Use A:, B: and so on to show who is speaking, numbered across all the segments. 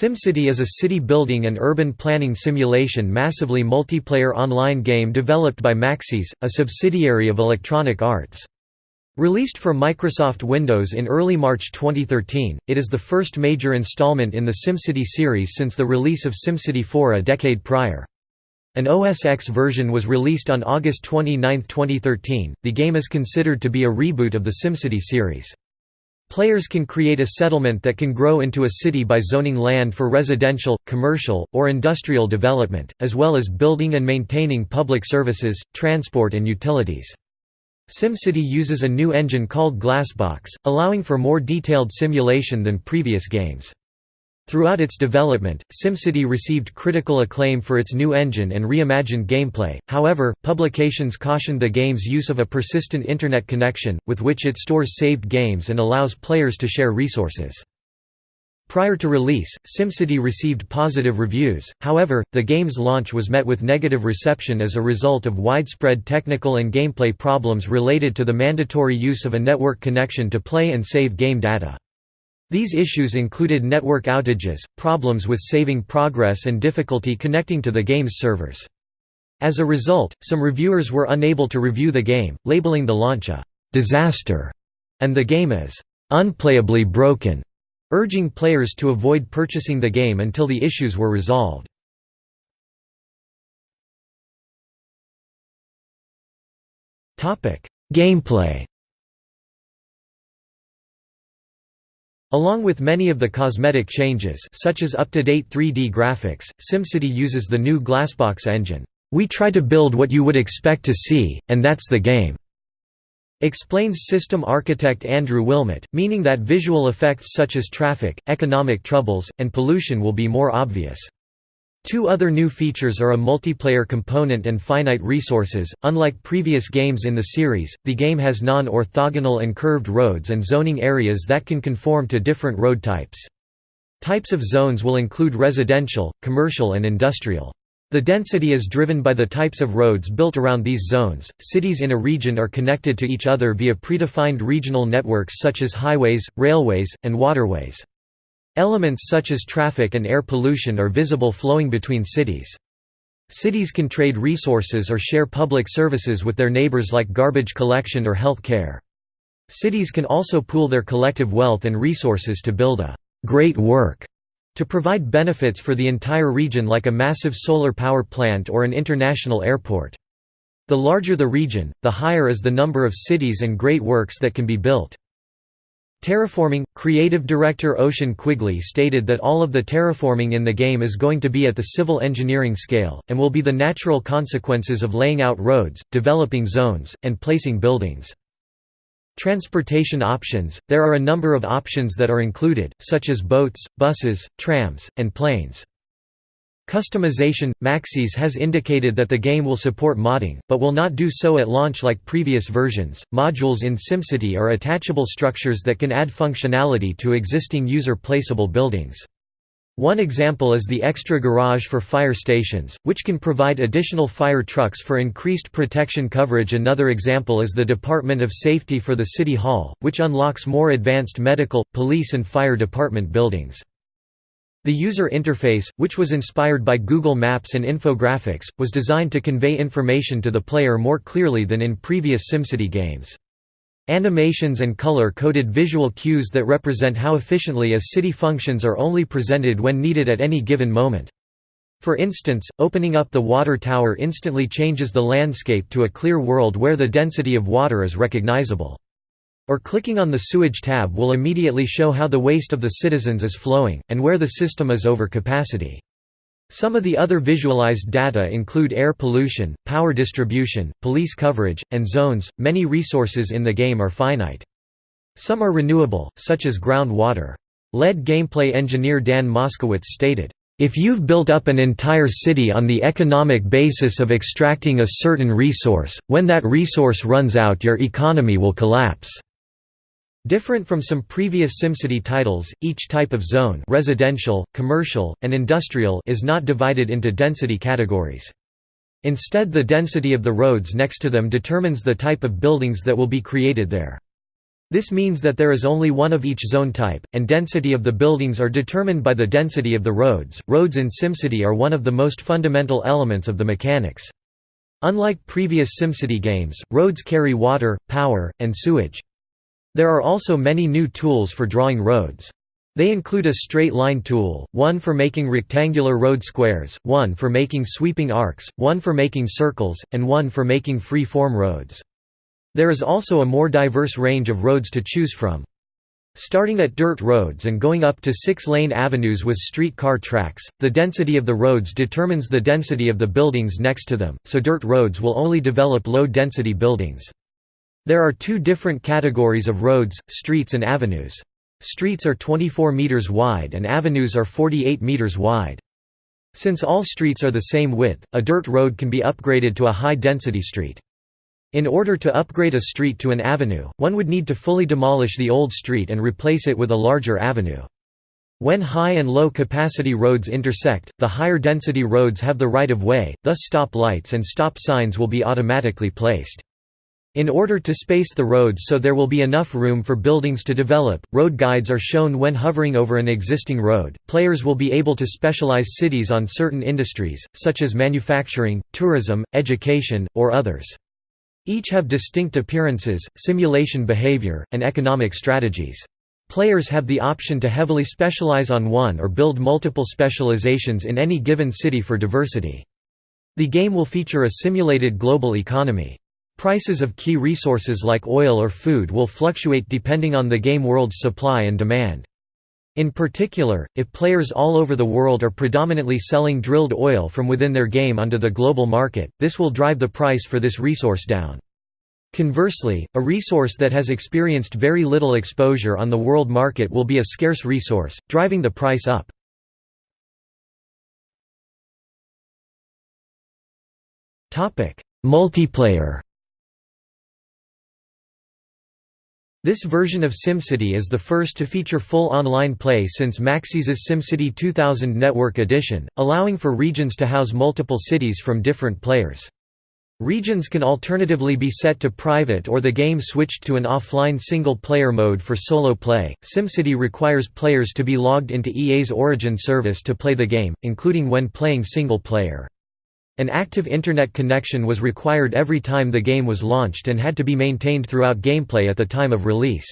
A: SimCity is a city building and urban planning simulation massively multiplayer online game developed by Maxis, a subsidiary of Electronic Arts. Released for Microsoft Windows in early March 2013, it is the first major installment in the SimCity series since the release of SimCity 4 a decade prior. An OS X version was released on August 29, 2013. The game is considered to be a reboot of the SimCity series. Players can create a settlement that can grow into a city by zoning land for residential, commercial, or industrial development, as well as building and maintaining public services, transport and utilities. SimCity uses a new engine called Glassbox, allowing for more detailed simulation than previous games. Throughout its development, SimCity received critical acclaim for its new engine and reimagined gameplay, however, publications cautioned the game's use of a persistent Internet connection, with which it stores saved games and allows players to share resources. Prior to release, SimCity received positive reviews, however, the game's launch was met with negative reception as a result of widespread technical and gameplay problems related to the mandatory use of a network connection to play and save game data. These issues included network outages, problems with saving progress and difficulty connecting to the game's servers. As a result, some reviewers were unable to review the game, labeling the launch a «disaster» and the game as «unplayably broken», urging players to avoid purchasing the game until the issues were resolved. Gameplay Along with many of the cosmetic changes such as up-to-date 3D graphics, SimCity uses the new Glassbox engine. We try to build what you would expect to see, and that's the game. Explains system architect Andrew Willmott, meaning that visual effects such as traffic, economic troubles, and pollution will be more obvious. Two other new features are a multiplayer component and finite resources. Unlike previous games in the series, the game has non orthogonal and curved roads and zoning areas that can conform to different road types. Types of zones will include residential, commercial, and industrial. The density is driven by the types of roads built around these zones. Cities in a region are connected to each other via predefined regional networks such as highways, railways, and waterways. Elements such as traffic and air pollution are visible flowing between cities. Cities can trade resources or share public services with their neighbors like garbage collection or health care. Cities can also pool their collective wealth and resources to build a «great work» to provide benefits for the entire region like a massive solar power plant or an international airport. The larger the region, the higher is the number of cities and great works that can be built. Terraforming – Creative director Ocean Quigley stated that all of the terraforming in the game is going to be at the civil engineering scale, and will be the natural consequences of laying out roads, developing zones, and placing buildings. Transportation options – There are a number of options that are included, such as boats, buses, trams, and planes. Customization – Maxis has indicated that the game will support modding, but will not do so at launch like previous versions. Modules in SimCity are attachable structures that can add functionality to existing user-placeable buildings. One example is the extra garage for fire stations, which can provide additional fire trucks for increased protection coverage another example is the Department of Safety for the City Hall, which unlocks more advanced medical, police and fire department buildings. The user interface, which was inspired by Google Maps and infographics, was designed to convey information to the player more clearly than in previous SimCity games. Animations and color-coded visual cues that represent how efficiently a city functions are only presented when needed at any given moment. For instance, opening up the water tower instantly changes the landscape to a clear world where the density of water is recognizable. Or clicking on the sewage tab will immediately show how the waste of the citizens is flowing, and where the system is over capacity. Some of the other visualized data include air pollution, power distribution, police coverage, and zones. Many resources in the game are finite. Some are renewable, such as groundwater. Lead gameplay engineer Dan Moskowitz stated, if you've built up an entire city on the economic basis of extracting a certain resource, when that resource runs out your economy will collapse. Different from some previous SimCity titles, each type of zone residential, commercial, and industrial is not divided into density categories. Instead the density of the roads next to them determines the type of buildings that will be created there. This means that there is only one of each zone type, and density of the buildings are determined by the density of the roads. Roads in SimCity are one of the most fundamental elements of the mechanics. Unlike previous SimCity games, roads carry water, power, and sewage. There are also many new tools for drawing roads. They include a straight line tool, one for making rectangular road squares, one for making sweeping arcs, one for making circles, and one for making free-form roads. There is also a more diverse range of roads to choose from. Starting at dirt roads and going up to six-lane avenues with streetcar tracks, the density of the roads determines the density of the buildings next to them, so dirt roads will only develop low-density buildings. There are two different categories of roads, streets and avenues. Streets are 24 meters wide and avenues are 48 meters wide. Since all streets are the same width, a dirt road can be upgraded to a high-density street. In order to upgrade a street to an avenue, one would need to fully demolish the old street and replace it with a larger avenue. When high and low capacity roads intersect, the higher density roads have the right of way, thus stop lights and stop signs will be automatically placed. In order to space the roads so there will be enough room for buildings to develop, road guides are shown when hovering over an existing road. Players will be able to specialize cities on certain industries, such as manufacturing, tourism, education, or others. Each have distinct appearances, simulation behavior, and economic strategies. Players have the option to heavily specialize on one or build multiple specializations in any given city for diversity. The game will feature a simulated global economy. Prices of key resources like oil or food will fluctuate depending on the game world's supply and demand. In particular, if players all over the world are predominantly selling drilled oil from within their game onto the global market, this will drive the price for this resource down. Conversely, a resource that has experienced very little exposure on the world market will be a scarce resource, driving the price up. Multiplayer This version of SimCity is the first to feature full online play since Maxis's SimCity 2000 Network Edition, allowing for regions to house multiple cities from different players. Regions can alternatively be set to private or the game switched to an offline single-player mode for solo play. SimCity requires players to be logged into EA's Origin service to play the game, including when playing single player. An active Internet connection was required every time the game was launched and had to be maintained throughout gameplay at the time of release.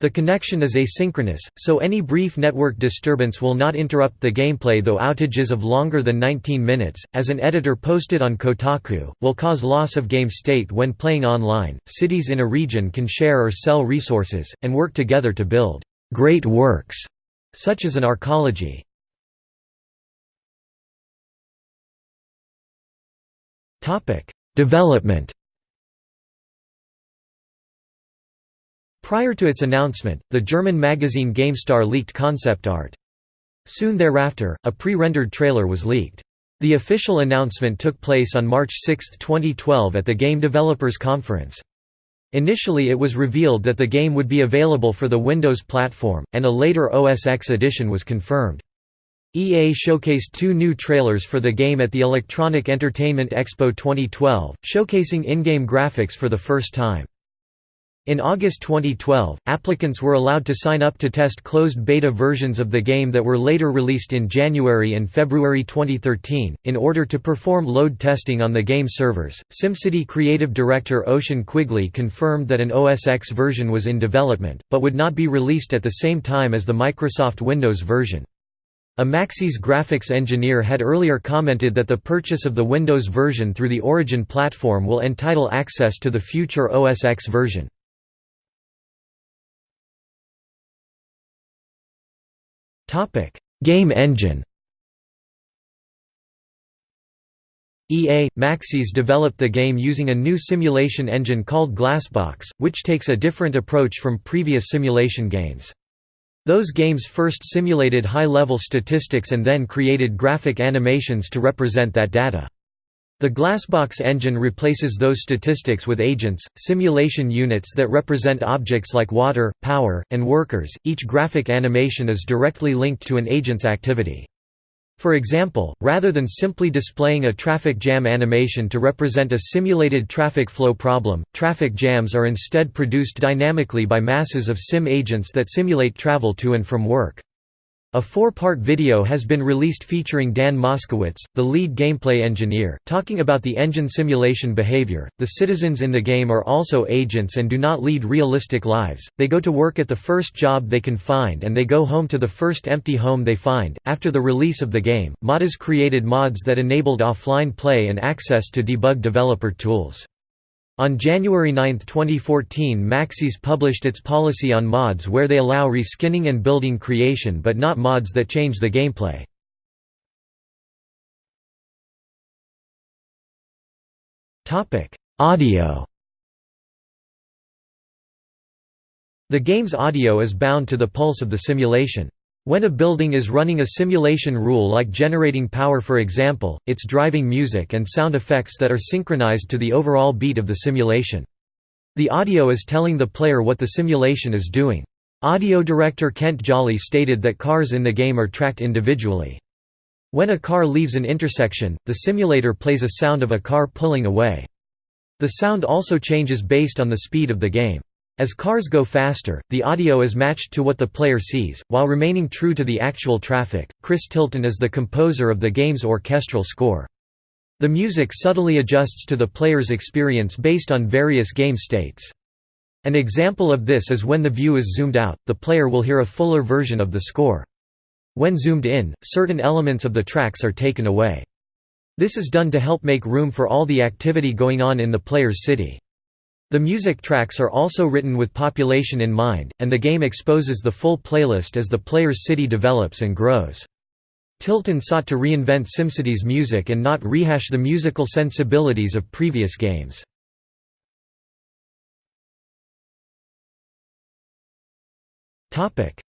A: The connection is asynchronous, so any brief network disturbance will not interrupt the gameplay though outages of longer than 19 minutes, as an editor posted on Kotaku, will cause loss of game state when playing online. Cities in a region can share or sell resources, and work together to build great works, such as an arcology. Development Prior to its announcement, the German magazine GameStar leaked concept art. Soon thereafter, a pre-rendered trailer was leaked. The official announcement took place on March 6, 2012 at the Game Developers Conference. Initially it was revealed that the game would be available for the Windows platform, and a later OS X edition was confirmed. EA showcased two new trailers for the game at the Electronic Entertainment Expo 2012, showcasing in-game graphics for the first time. In August 2012, applicants were allowed to sign up to test closed beta versions of the game that were later released in January and February 2013. In order to perform load testing on the game servers, SimCity creative director Ocean Quigley confirmed that an OS X version was in development, but would not be released at the same time as the Microsoft Windows version. A Maxis graphics engineer had earlier commented that the purchase of the Windows version through the Origin platform will entitle access to the future OS X version. Game engine EA, Maxis developed the game using a new simulation engine called Glassbox, which takes a different approach from previous simulation games. Those games first simulated high-level statistics and then created graphic animations to represent that data. The Glassbox engine replaces those statistics with agents, simulation units that represent objects like water, power, and workers. Each graphic animation is directly linked to an agent's activity. For example, rather than simply displaying a traffic jam animation to represent a simulated traffic flow problem, traffic jams are instead produced dynamically by masses of sim agents that simulate travel to and from work. A four-part video has been released featuring Dan Moskowitz, the lead gameplay engineer, talking about the engine simulation behavior. The citizens in the game are also agents and do not lead realistic lives. They go to work at the first job they can find and they go home to the first empty home they find. After the release of the game, modders created mods that enabled offline play and access to debug developer tools. On January 9, 2014 Maxis published its policy on mods where they allow reskinning and building creation but not mods that change the gameplay. Audio The game's audio is bound to the pulse of the simulation. When a building is running a simulation rule like generating power for example, it's driving music and sound effects that are synchronized to the overall beat of the simulation. The audio is telling the player what the simulation is doing. Audio director Kent Jolly stated that cars in the game are tracked individually. When a car leaves an intersection, the simulator plays a sound of a car pulling away. The sound also changes based on the speed of the game. As cars go faster, the audio is matched to what the player sees, while remaining true to the actual traffic. Chris Tilton is the composer of the game's orchestral score. The music subtly adjusts to the player's experience based on various game states. An example of this is when the view is zoomed out, the player will hear a fuller version of the score. When zoomed in, certain elements of the tracks are taken away. This is done to help make room for all the activity going on in the player's city. The music tracks are also written with population in mind, and the game exposes the full playlist as the player's city develops and grows. Tilton sought to reinvent SimCity's music and not rehash the musical sensibilities of previous games.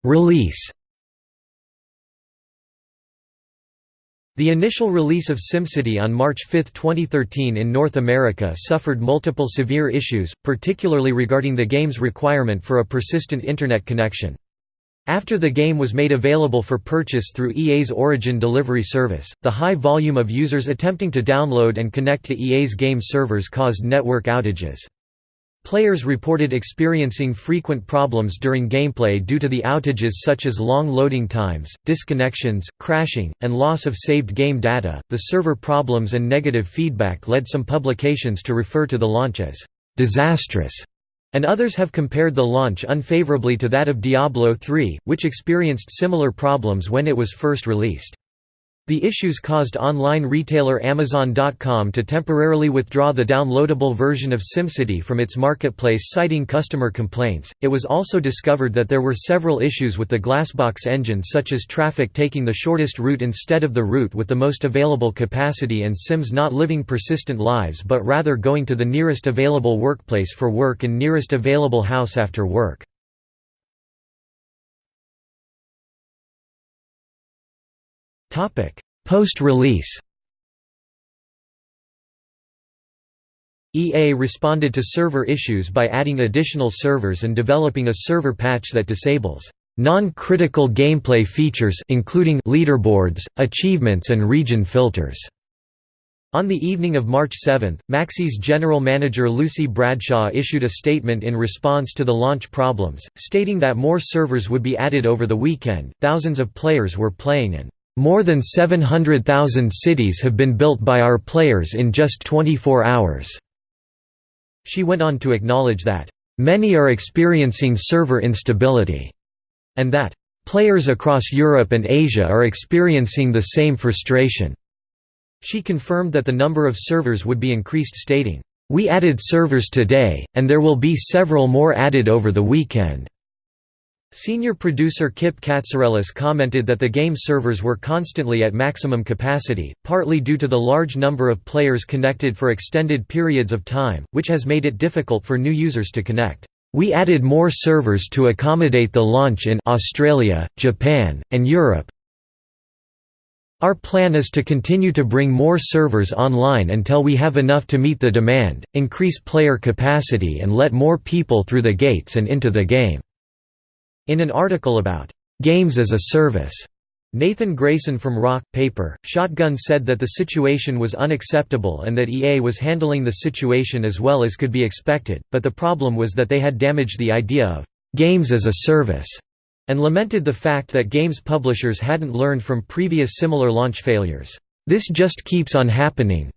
A: Release The initial release of SimCity on March 5, 2013 in North America suffered multiple severe issues, particularly regarding the game's requirement for a persistent Internet connection. After the game was made available for purchase through EA's Origin delivery service, the high volume of users attempting to download and connect to EA's game servers caused network outages. Players reported experiencing frequent problems during gameplay due to the outages such as long loading times, disconnections, crashing, and loss of saved game data. The server problems and negative feedback led some publications to refer to the launch as disastrous, and others have compared the launch unfavorably to that of Diablo III, which experienced similar problems when it was first released. The issues caused online retailer Amazon.com to temporarily withdraw the downloadable version of SimCity from its marketplace citing customer complaints. It was also discovered that there were several issues with the Glassbox engine such as traffic taking the shortest route instead of the route with the most available capacity and Sims not living persistent lives but rather going to the nearest available workplace for work and nearest available house after work. Post-release EA responded to server issues by adding additional servers and developing a server patch that disables non-critical gameplay features including leaderboards, achievements and region filters. On the evening of March 7, Maxis general manager Lucy Bradshaw issued a statement in response to the launch problems, stating that more servers would be added over the weekend. Thousands of players were playing and more than 700,000 cities have been built by our players in just 24 hours." She went on to acknowledge that, "...many are experiencing server instability," and that, "...players across Europe and Asia are experiencing the same frustration." She confirmed that the number of servers would be increased stating, "...we added servers today, and there will be several more added over the weekend." Senior producer Kip Katsarelis commented that the game servers were constantly at maximum capacity, partly due to the large number of players connected for extended periods of time, which has made it difficult for new users to connect. We added more servers to accommodate the launch in Australia, Japan, and Europe. Our plan is to continue to bring more servers online until we have enough to meet the demand, increase player capacity and let more people through the gates and into the game. In an article about «games as a service» Nathan Grayson from Rock, Paper, Shotgun said that the situation was unacceptable and that EA was handling the situation as well as could be expected, but the problem was that they had damaged the idea of «games as a service» and lamented the fact that games publishers hadn't learned from previous similar launch failures. This just keeps on happening.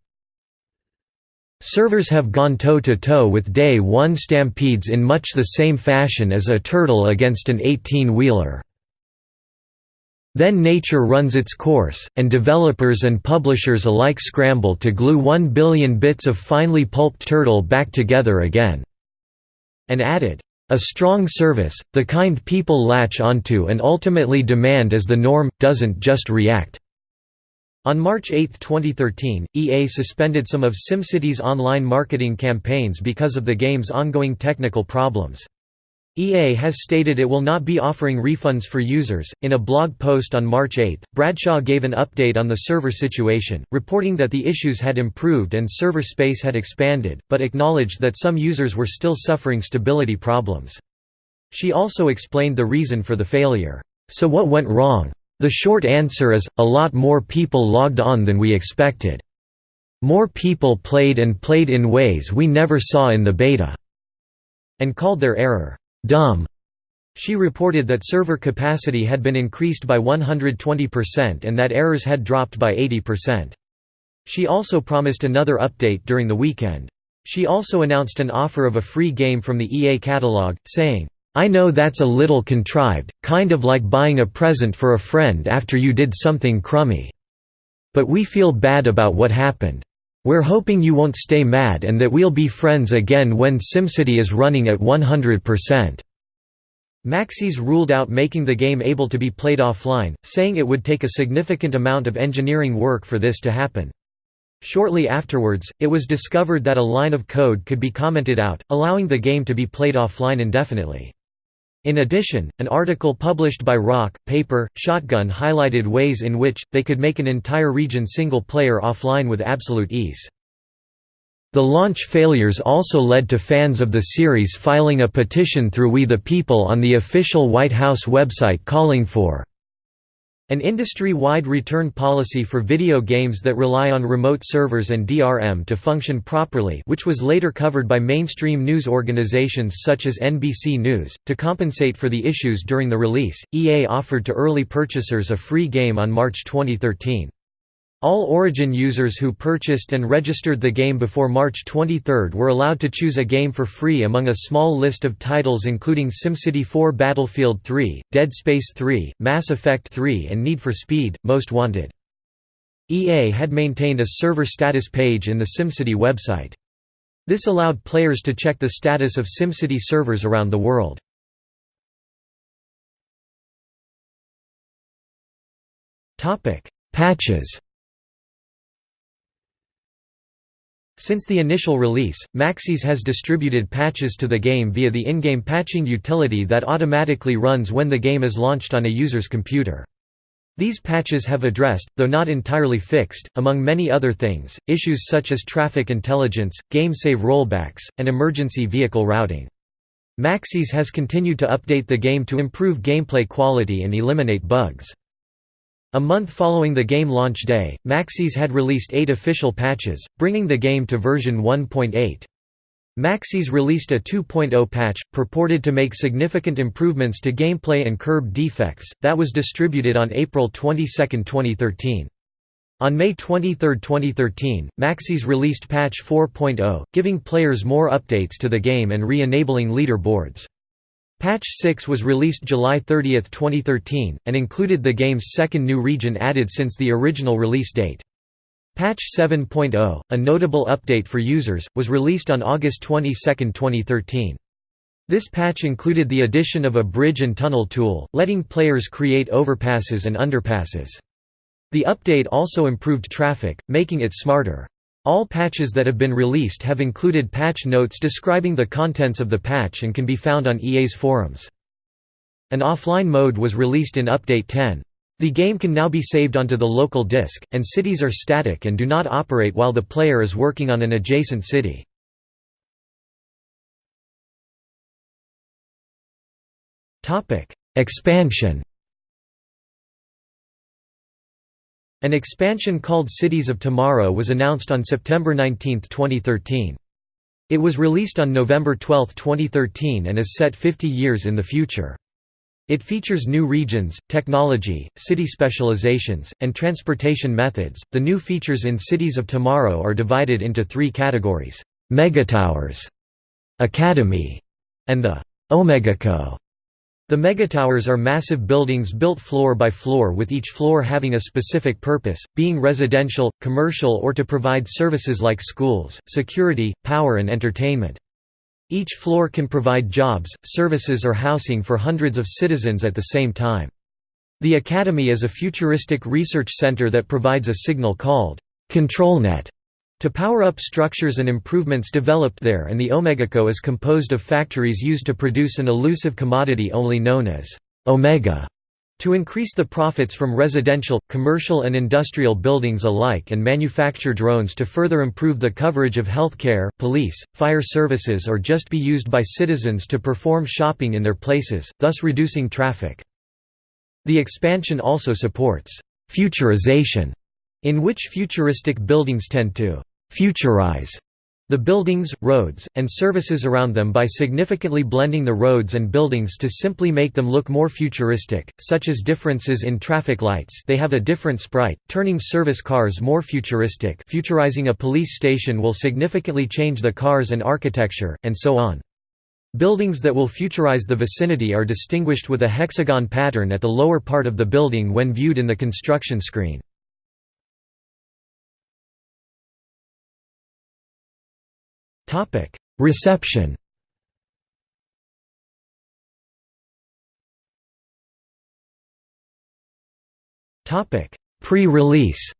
A: Servers have gone toe-to-toe -to -toe with Day 1 stampedes in much the same fashion as a turtle against an 18-wheeler. Then nature runs its course, and developers and publishers alike scramble to glue one billion bits of finely pulped turtle back together again." And added, "...a strong service, the kind people latch onto and ultimately demand as the norm, doesn't just react." On March 8, 2013, EA suspended some of SimCity's online marketing campaigns because of the game's ongoing technical problems. EA has stated it will not be offering refunds for users. In a blog post on March 8, Bradshaw gave an update on the server situation, reporting that the issues had improved and server space had expanded, but acknowledged that some users were still suffering stability problems. She also explained the reason for the failure. So what went wrong? The short answer is, a lot more people logged on than we expected. More people played and played in ways we never saw in the beta." and called their error, dumb. She reported that server capacity had been increased by 120% and that errors had dropped by 80%. She also promised another update during the weekend. She also announced an offer of a free game from the EA catalog, saying, I know that's a little contrived, kind of like buying a present for a friend after you did something crummy. But we feel bad about what happened. We're hoping you won't stay mad and that we'll be friends again when SimCity is running at 100%. Maxis ruled out making the game able to be played offline, saying it would take a significant amount of engineering work for this to happen. Shortly afterwards, it was discovered that a line of code could be commented out, allowing the game to be played offline indefinitely. In addition, an article published by Rock, Paper, Shotgun highlighted ways in which, they could make an entire region single-player offline with absolute ease. The launch failures also led to fans of the series filing a petition through We the People on the official White House website calling for an industry-wide return policy for video games that rely on remote servers and DRM to function properly which was later covered by mainstream news organizations such as NBC News. To compensate for the issues during the release, EA offered to early purchasers a free game on March 2013. All Origin users who purchased and registered the game before March 23 were allowed to choose a game for free among a small list of titles including SimCity 4 Battlefield 3, Dead Space 3, Mass Effect 3 and Need for Speed, Most Wanted. EA had maintained a server status page in the SimCity website. This allowed players to check the status of SimCity servers around the world. Patches Since the initial release, Maxis has distributed patches to the game via the in-game patching utility that automatically runs when the game is launched on a user's computer. These patches have addressed, though not entirely fixed, among many other things, issues such as traffic intelligence, game save rollbacks, and emergency vehicle routing. Maxis has continued to update the game to improve gameplay quality and eliminate bugs. A month following the game launch day, Maxis had released eight official patches, bringing the game to version 1.8. Maxis released a 2.0 patch, purported to make significant improvements to gameplay and curb defects, that was distributed on April 22, 2013. On May 23, 2013, Maxis released patch 4.0, giving players more updates to the game and re-enabling leaderboards. Patch 6 was released July 30, 2013, and included the game's second new region added since the original release date. Patch 7.0, a notable update for users, was released on August 22, 2013. This patch included the addition of a bridge and tunnel tool, letting players create overpasses and underpasses. The update also improved traffic, making it smarter. All patches that have been released have included patch notes describing the contents of the patch and can be found on EA's forums. An offline mode was released in Update 10. The game can now be saved onto the local disk, and cities are static and do not operate while the player is working on an adjacent city. Expansion An expansion called Cities of Tomorrow was announced on September 19, 2013. It was released on November 12, 2013 and is set 50 years in the future. It features new regions, technology, city specializations, and transportation methods. The new features in Cities of Tomorrow are divided into three categories Megatowers, Academy, and the Omegaco. The megatowers are massive buildings built floor by floor with each floor having a specific purpose, being residential, commercial or to provide services like schools, security, power and entertainment. Each floor can provide jobs, services or housing for hundreds of citizens at the same time. The Academy is a futuristic research center that provides a signal called ControlNet to power up structures and improvements developed there and the Omegaco is composed of factories used to produce an elusive commodity only known as Omega. To increase the profits from residential, commercial and industrial buildings alike and manufacture drones to further improve the coverage of healthcare, police, fire services or just be used by citizens to perform shopping in their places, thus reducing traffic. The expansion also supports «futurization», in which futuristic buildings tend to «futurize» the buildings, roads, and services around them by significantly blending the roads and buildings to simply make them look more futuristic, such as differences in traffic lights they have a different sprite, turning service cars more futuristic futurizing a police station will significantly change the cars and architecture, and so on. Buildings that will futurize the vicinity are distinguished with a hexagon pattern at the lower part of the building when viewed in the construction screen. Topic: Reception. Topic: Pre-release.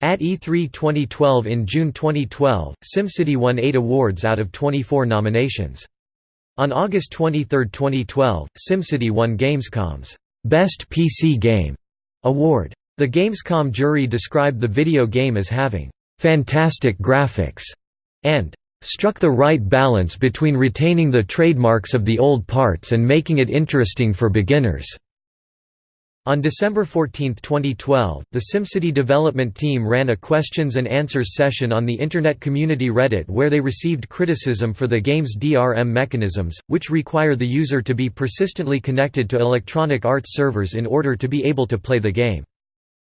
A: At E3 2012 in June 2012, SimCity won 8 awards out of 24 nominations. On August 23, 2012, SimCity won Gamescom's Best PC Game award. The Gamescom jury described the video game as having fantastic graphics, and struck the right balance between retaining the trademarks of the old parts and making it interesting for beginners. On December 14, 2012, the SimCity development team ran a questions and answers session on the Internet community Reddit where they received criticism for the game's DRM mechanisms, which require the user to be persistently connected to Electronic Arts servers in order to be able to play the game.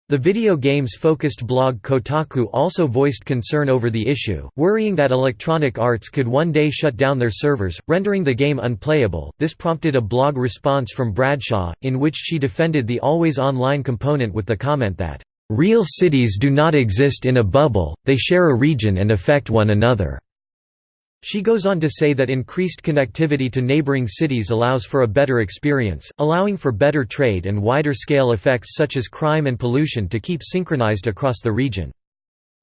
A: The video games-focused blog Kotaku also voiced concern over the issue, worrying that Electronic Arts could one day shut down their servers, rendering the game unplayable. This prompted a blog response from Bradshaw, in which she defended the always online component with the comment that, "...real cities do not exist in a bubble, they share a region and affect one another." She goes on to say that increased connectivity to neighboring cities allows for a better experience, allowing for better trade and wider scale effects such as crime and pollution to keep synchronized across the region.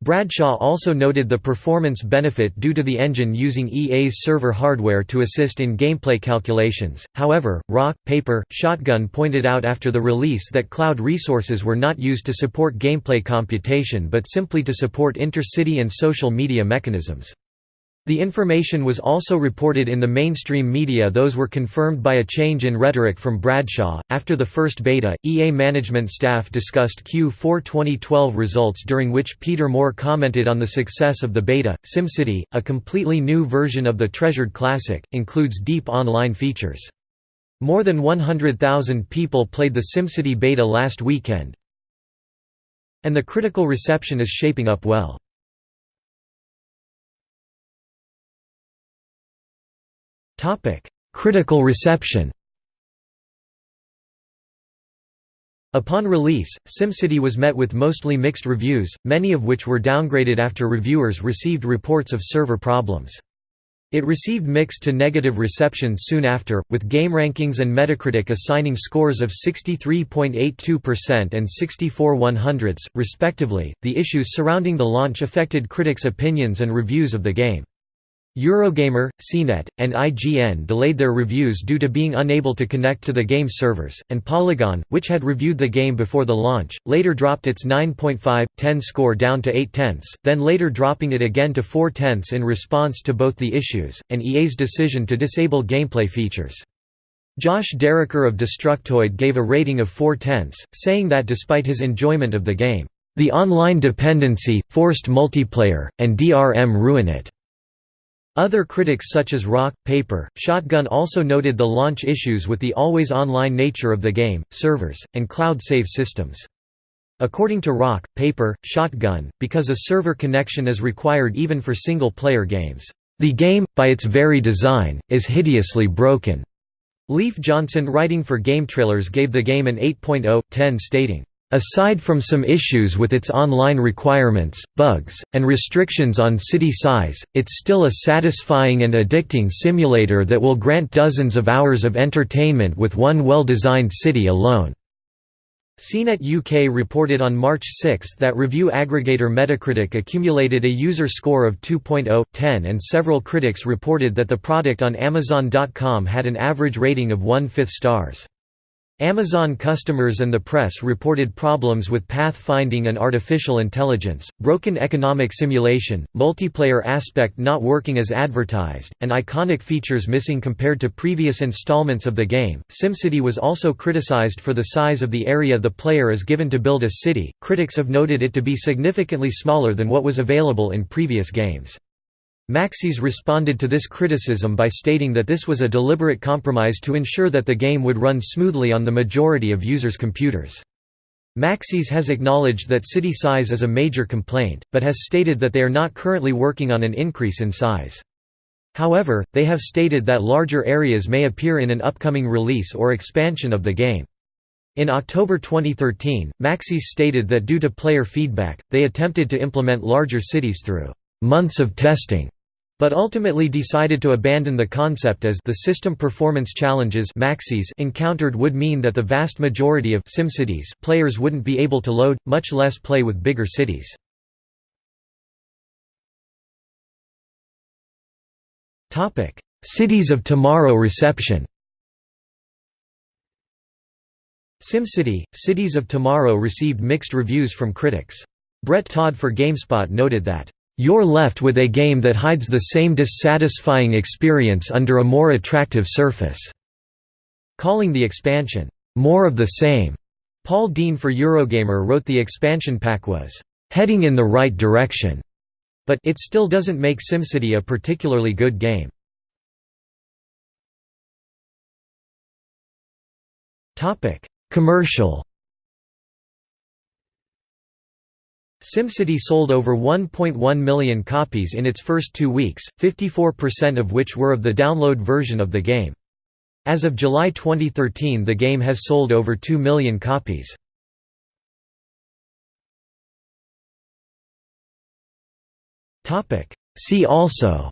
A: Bradshaw also noted the performance benefit due to the engine using EA's server hardware to assist in gameplay calculations. However, Rock, Paper, Shotgun pointed out after the release that cloud resources were not used to support gameplay computation but simply to support intercity and social media mechanisms. The information was also reported in the mainstream media those were confirmed by a change in rhetoric from Bradshaw. After the first beta, EA management staff discussed Q4 2012 results during which Peter Moore commented on the success of the beta. SimCity, a completely new version of the treasured classic, includes deep online features. More than 100,000 people played the SimCity beta last weekend, and the critical reception is shaping up well. Critical reception Upon release, SimCity was met with mostly mixed reviews, many of which were downgraded after reviewers received reports of server problems. It received mixed to negative reception soon after, with GameRankings and Metacritic assigning scores of 63.82% and 64 100ths, respectively. The issues surrounding the launch affected critics' opinions and reviews of the game. Eurogamer, CNET, and IGN delayed their reviews due to being unable to connect to the game servers, and Polygon, which had reviewed the game before the launch, later dropped its 9.5/10 score down to 8 tenths, then later dropping it again to 4 tenths in response to both the issues, and EA's decision to disable gameplay features. Josh Derocher of Destructoid gave a rating of 4 tenths, saying that despite his enjoyment of the game, "...the online dependency, forced multiplayer, and DRM ruin it." Other critics such as Rock, Paper, Shotgun also noted the launch issues with the always-online nature of the game, servers, and cloud save systems. According to Rock, Paper, Shotgun, because a server connection is required even for single-player games, "...the game, by its very design, is hideously broken." Leif Johnson writing for GameTrailers gave the game an 8.0/10 stating, "...aside from some issues with its online requirements, bugs, and restrictions on city size, it's still a satisfying and addicting simulator that will grant dozens of hours of entertainment with one well-designed city alone." CNET UK reported on March 6 that review aggregator Metacritic accumulated a user score of 2.0/10 and several critics reported that the product on Amazon.com had an average rating of one-fifth stars. Amazon customers and the press reported problems with path finding and artificial intelligence, broken economic simulation, multiplayer aspect not working as advertised, and iconic features missing compared to previous installments of the game. SimCity was also criticized for the size of the area the player is given to build a city. Critics have noted it to be significantly smaller than what was available in previous games. Maxis responded to this criticism by stating that this was a deliberate compromise to ensure that the game would run smoothly on the majority of users' computers. Maxis has acknowledged that city size is a major complaint, but has stated that they are not currently working on an increase in size. However, they have stated that larger areas may appear in an upcoming release or expansion of the game. In October 2013, Maxis stated that due to player feedback, they attempted to implement larger cities through months of testing, but ultimately decided to abandon the concept as the system performance challenges Maxis encountered would mean that the vast majority of SimCities players wouldn't be able to load, much less play with bigger cities. Cities of Tomorrow reception SimCity, Cities of Tomorrow received mixed reviews from critics. Brett Todd for GameSpot noted that you're left with a game that hides the same dissatisfying experience under a more attractive surface." Calling the expansion, "...more of the same." Paul Dean for Eurogamer wrote the expansion pack was, "...heading in the right direction," but it still doesn't make SimCity a particularly good game. Commercial SimCity sold over 1.1 million copies in its first two weeks, 54% of which were of the download version of the game. As of July 2013 the game has sold over 2 million copies. See also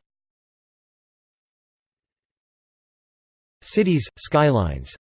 A: Cities, skylines